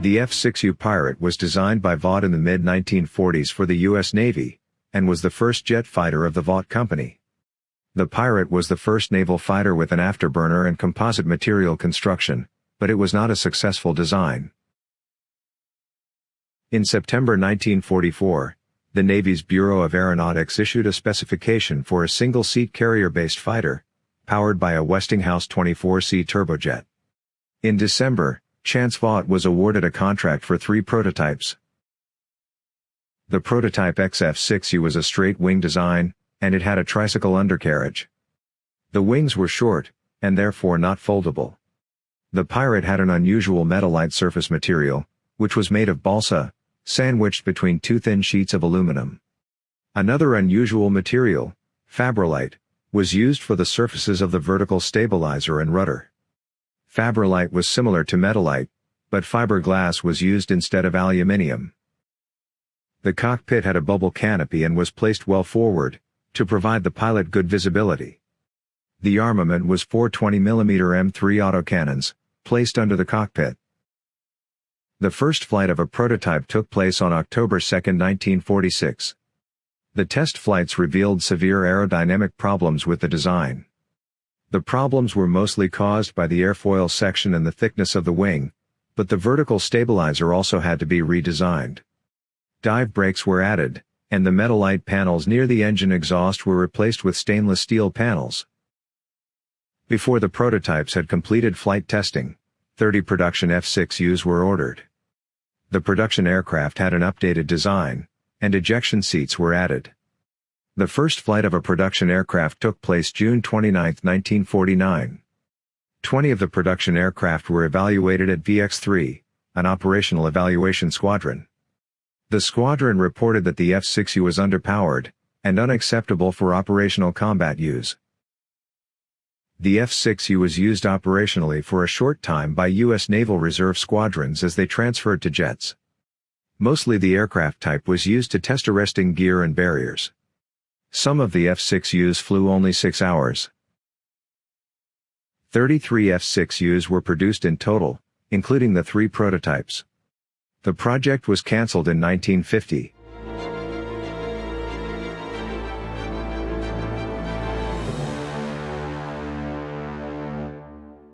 The F-6U Pirate was designed by Vought in the mid-1940s for the U.S. Navy, and was the first jet fighter of the Vought Company. The Pirate was the first naval fighter with an afterburner and composite material construction, but it was not a successful design. In September 1944, the Navy's Bureau of Aeronautics issued a specification for a single-seat carrier-based fighter, powered by a Westinghouse 24C turbojet. In December, Chance Vought was awarded a contract for three prototypes. The prototype XF6U was a straight-wing design, and it had a tricycle undercarriage. The wings were short, and therefore not foldable. The Pirate had an unusual metalite surface material, which was made of balsa, sandwiched between two thin sheets of aluminum. Another unusual material, Fabrilite, was used for the surfaces of the vertical stabilizer and rudder. Fabrilite was similar to metalite, but fiberglass was used instead of aluminium. The cockpit had a bubble canopy and was placed well forward, to provide the pilot good visibility. The armament was four 20mm M3 autocannons, placed under the cockpit. The first flight of a prototype took place on October 2, 1946. The test flights revealed severe aerodynamic problems with the design. The problems were mostly caused by the airfoil section and the thickness of the wing, but the vertical stabilizer also had to be redesigned. Dive brakes were added, and the metalite panels near the engine exhaust were replaced with stainless steel panels. Before the prototypes had completed flight testing, 30 production F-6Us were ordered. The production aircraft had an updated design, and ejection seats were added. The first flight of a production aircraft took place June 29, 1949. 20 of the production aircraft were evaluated at VX-3, an operational evaluation squadron. The squadron reported that the F-6U was underpowered, and unacceptable for operational combat use. The F-6U was used operationally for a short time by U.S. Naval Reserve squadrons as they transferred to jets. Mostly the aircraft type was used to test arresting gear and barriers. Some of the F-6Us flew only six hours. 33 F-6Us were produced in total, including the three prototypes. The project was cancelled in 1950.